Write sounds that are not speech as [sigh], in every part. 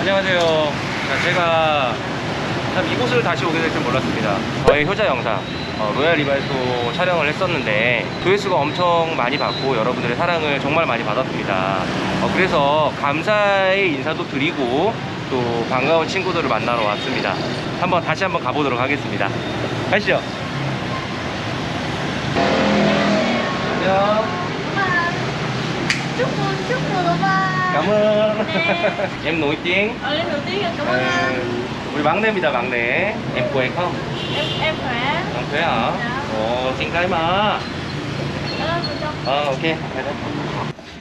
안녕하세요. 자, 제가 참 이곳을 다시 오게 될 줄 몰랐습니다. 저의 효자 영상 어, 로얄 리발소 촬영을 했었는데 조회수가 엄청 많이 받고 여러분들의 사랑을 정말 많이 받았습니다. 어, 그래서 감사의 인사도 드리고 또 반가운 친구들을 만나러 왔습니다. 한번 다시 한번 가보도록 하겠습니다. 가시죠. 안녕. chúc mừng ba cảm ơn [laughs] em nổi tiếng ờ lần đầu tiên là cảm ơn anh Ờ, 우리 막내입니다 막내 em quê không em em khỏe không quê hả Dạ. ồ xin cái mà Cảm ơn cô Trâm. ờ ok đây đấy.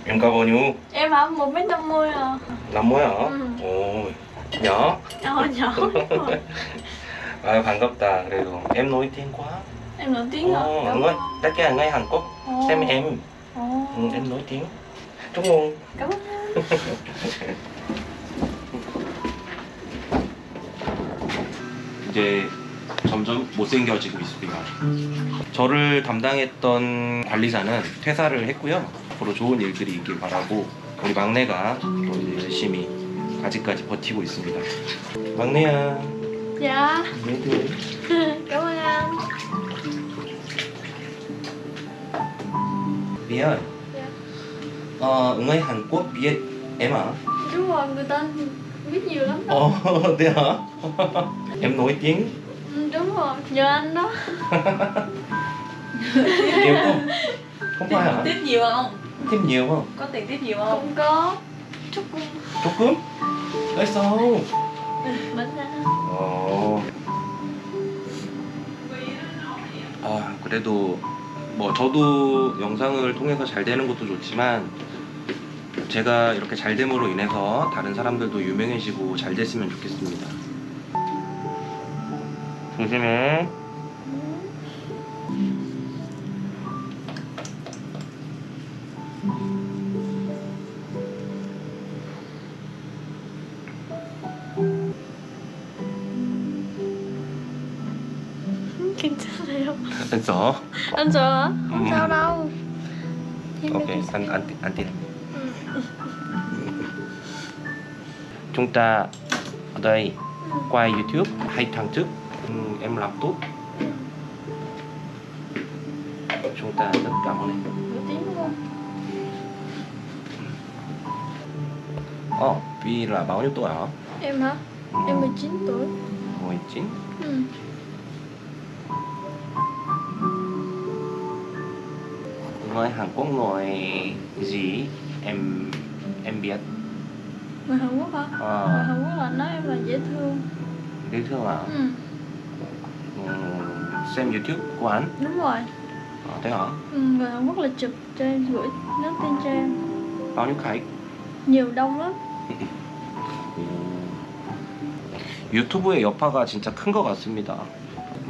em cao bao nhiêu em hả một mét năm mươi à năm mươi hả Ừ. 오 nhỏ [laughs] nhỏ nhỏ 아 반갑다 그래도 em nổi tiếng quá em nổi tiếng hả 어, cảm ngay ơn tất cả ngay Hàn Quốc Ồ. xem em Ồ. ừ, em nổi tiếng Cảm ơn 이제 점점 못생겨지고 있습니다. 저를 담당했던 관리사는 퇴사를 했고요. 앞으로 좋은 일들이 있길 바라고 우리 막내가 또 이제 열심히 아직까지 버티고 있습니다. 막내야, dạ 얘들 [laughs] anh 미안. dạ. 어, 응애 한국 biết em à? đúng rồi người ta biết nhiều lắm đó Ồ, [laughs] thế hả? [laughs] em nổi tiếng ừ, đúng rồi nhờ anh đó [laughs] nhiều không? Không phải hả? tiếp nhiều không Thêm nhiều không? có tiền tiếp nhiều không không có chúc mừng 조금? 됐어. bánh ra 어. 아, 그래도 뭐 저도 영상을 통해서 잘 되는 것도 좋지만 제가 이렇게 잘 됨으로 인해서 다른 사람들도 유명해지고 잘 됐으면 좋겠습니다. 조심해. 괜찮아요 됐어. anh sợ hả không Ừ. sao đâu Em Ok, biết anh anh anh tin. Ừ. [laughs] Chúng ta ở đây quay YouTube hai tháng trước ừ, em làm tốt. Chúng ta rất cảm ơn em. nổi tiếng đúng không Ờ, Vi là bao nhiêu tuổi hả? em hả em 19 tuổi 19. ừ. Người Hàn Quốc nói gì? Em em biết. người Hàn Quốc hả người Ờ, Hàn Quốc là nói em là dễ thương dễ thương à? ừ. Ừ, xem YouTube của anh. đúng rồi Ờ, thế hả? ừ. người Hàn Quốc là chụp cho em gửi nhắn tin cho em Bao nhiêu khách? nhiều đông lắm 유튜브의 여파가 진짜 큰 것 같습니다.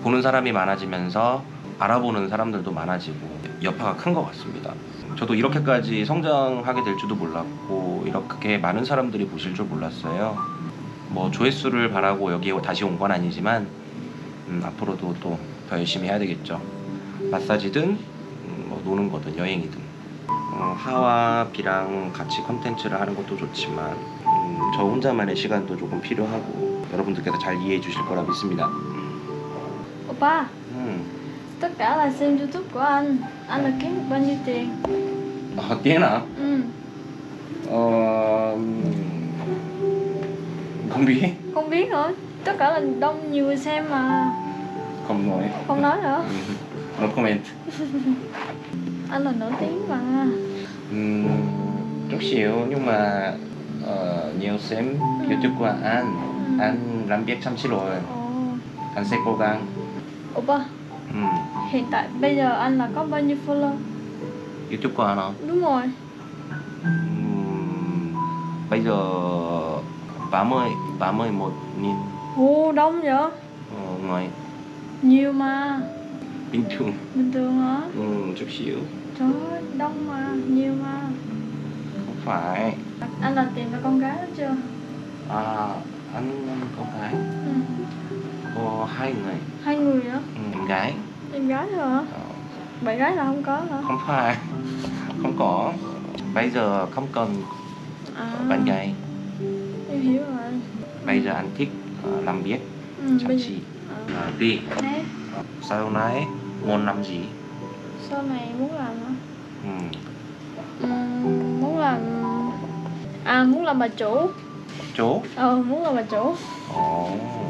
보는 사람이 많아지면서 알아보는 사람들도 많아지고 여파가 큰 것 같습니다. 저도 이렇게까지 성장하게 될 줄도 몰랐고 이렇게 많은 사람들이 보실 줄 몰랐어요. 뭐 조회수를 바라고 여기에 다시 온 건 아니지만 음, 앞으로도 또 더 열심히 해야 되겠죠. 마사지든 음, 뭐 노는 거든 여행이든 어, 하와 비랑 같이 컨텐츠를 하는 것도 좋지만 음, 저 혼자만의 시간도 조금 필요하고 여러분들께서 잘 이해해 주실 거라 믿습니다. Oppa 음. tất cả là xem youtube của anh. Anh là kiếm được bao nhiêu tiền? Ờ tiếng hả? Ừ. Ờ không biết. Không biết nữa. Tất cả là đông nhiều người xem mà. Không nói. Không nói nữa. Ừ. No comment. [laughs] Anh là nổi tiếng mà. Ừ, chút xíu nhưng mà uh, nhiều xem ừ. youtube của anh. Ừ. anh làm việc chăm chỉ rồi. Ừ. anh sẽ cố gắng. 오빠 Ừm, hiện tại bây giờ anh là có bao nhiêu follow? Youtube của anh hả? đúng rồi. Bây giờ 30 31 nghìn. Ồ đông vậy? Ờ, người nhiều mà. Bình thường. Bình thường hả? Ừm, chút xíu. Trời ơi đông mà nhiều mà. Không phải. Anh là tìm được con gái đó chưa? À anh có gái ừ. Có hai người. Hai người nữa ừ, em gái. Em gái thôi hả? Ờ, bạn gái là không có hả? Không phải không có. Bây giờ không cần à. bạn gái. Em hiểu rồi. Bây giờ anh thích ờ, làm việc ừ, chăm bây chỉ Ờ, đi. Nè, sau này muốn làm gì? Sau này muốn làm hả? ừ. Ừm, muốn làm à muốn làm bà chủ. Chỗ ờ muốn làm bà chủ. Ồ. tôi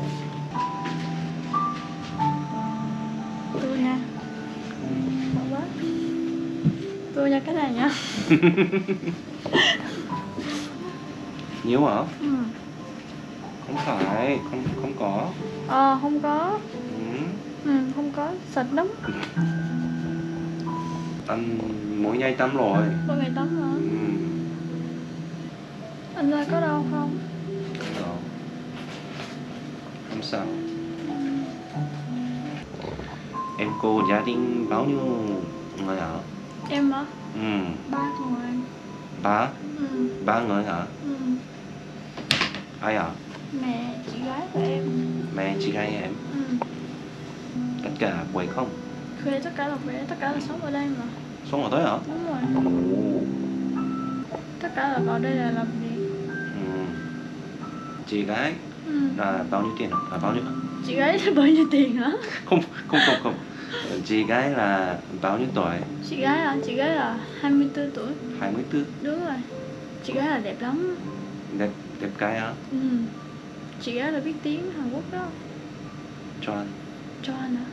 nha. Ngon quá tôi nha cái này nha. [laughs] Nhiều hả? Ừ. không phải không không có. Ờ không có. Ừ. ừ, không có. Sạch lắm. Anh mỗi ngày tắm rồi. Tôi ngày tắm hả ừ. anh ra có đâu không? Đó. không sao em cô gia đình bao nhiêu người hả em hả ừ. ba người ba ừ. ba người hả Ừ. ai hả mẹ chị gái của em mẹ chị gái em ừ. tất cả quậy không thuê tất cả là về tất cả là sống ở đây mà sống ở đấy hả đúng rồi Ồ. tất cả là vào đây là làm gì ừ. chị gái ừ. là bao nhiêu tiền hả? à, bao nhiêu chị gái là bao nhiêu tiền hả không không không không chị gái là bao nhiêu tuổi? Chị gái à chị gái là 24 tuổi. 24 đúng rồi. Chị gái là đẹp lắm. Đẹp đẹp gái á ừ. chị gái là biết tiếng Hàn Quốc đó. Cho anh cho anh hả?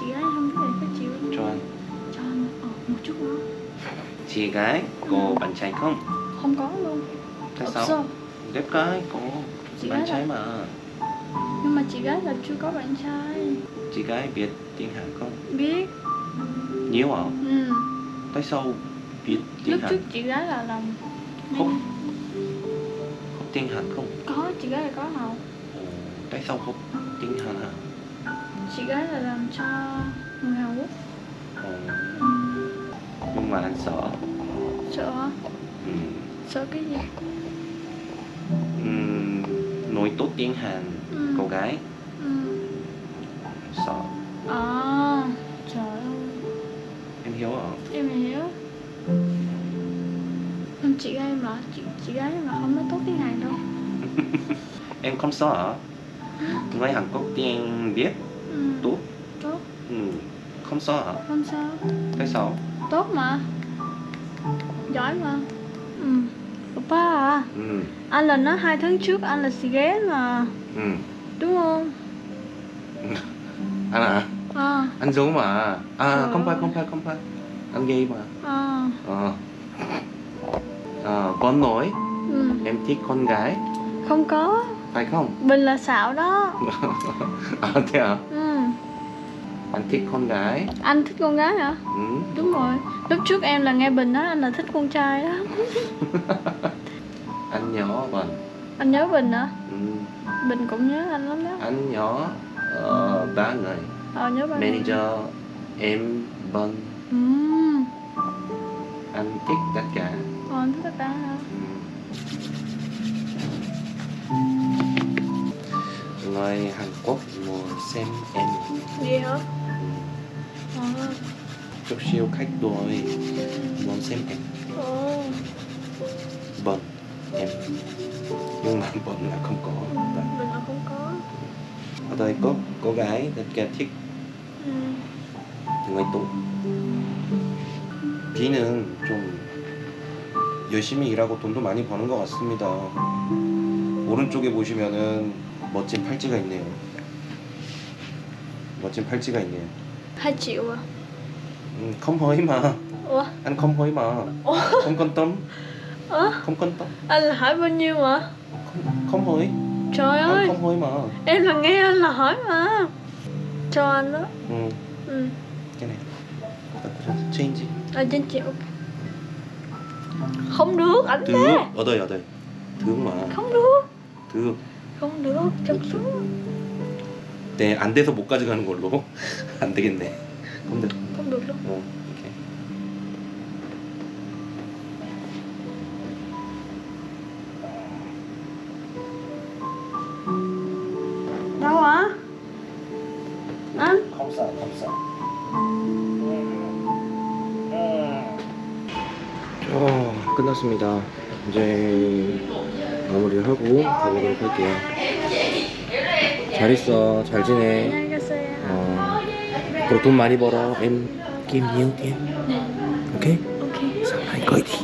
Chị gái không biết này các chị cho anh cho anh ờ một chút nữa. [laughs] Chị gái có bạn trai không? Không có luôn. Tại sao? Đẹp gái có Chị bạn trai là- mà nhưng mà chị gái là chưa có bạn trai. Chị gái biết tiếng Hàn không? Biết. Nhiều hả ừ. tại sao biết tiếng lúc Hàn. trước chị gái là làm không. học tiếng Hàn không? Có chị gái là có học. Ồ, tại sao học tiếng Hàn hả? Chị gái là làm cho người Hàn Quốc. Ồ, ừ. nhưng mà anh sợ. Sợ ừ. sợ cái gì? Ừm, nói tốt tiếng Hàn Ừ. cô gái. Ừ. sợ. À trời ơi. Em hiểu hả em hiểu Nhưng chị gái mà chị, chị gái mà không nói tốt tiếng Hàn đâu. [laughs] Em không sợ hả? Người Hàn Quốc tiếng biết ừ. tốt. Tốt. Ừ. không sợ hả? Không sao tại sao? Tốt mà. Giỏi mà. Ừ. Oppa à. Ừ. anh là nói hai tháng trước anh là xì ghé mà Ừ. đúng không? Anh à à. Anh giấu mà. À không phải không phải không phải anh gay mà. À. Ờ. Ờ con nói ừ. em thích con gái. Không có. Phải không? Bình là xạo đó. [laughs] À thế à ừ. anh thích con gái. Anh thích con gái hả? Ừ. đúng rồi. Lúc trước em là nghe bình nói anh là thích con trai đó. [laughs] Anh nhỏ vâng anh nhớ bình hả? Ừ. bình cũng nhớ anh lắm đó. Anh nhỏ ờ, ba người. Ờ nhớ ba người. manager em vâng ừ. anh thích tất cả. Ờ, anh thích tất cả hả? Ừ. người Hàn Quốc mua xem em. Gì hả? Ừ. ờ. Chút siêu khách đuổi. Muốn xem em. Ồ vâng em. Nhưng mà vâng là không có. Bình là không có tôi có cô gái thật là thích 정말 또 비는 좀 열심히 일하고 돈도 많이 버는 것 같습니다. 오른쪽에 보시면은 멋진 팔찌가 있네요. 멋진 팔찌가 있네요. 팔찌 우와. 음, 컴퍼이마. 우와. 안 컴퍼이마. 컴컨덤? 컴컨덤? 안 하버니마. 컴허이? Trời anh ơi không hỏi mà em là nghe anh là hỏi mà cho anh đó ừ, ừ cái này change ở trên triệu không được anh được bé ở đây ở đây được mà không được được không được chụp xuống 네, 안 돼서 못 가져가는 걸로 안 되겠네 không được không được đâu 어, 끝났습니다 이제 마무리를 하고 가보도록 할게요. 잘 있어, 잘 지내. 가세요. 어, 앞으로 돈 많이 벌어. Nhiều tiền. Ok? Ok. Sau này coi đi.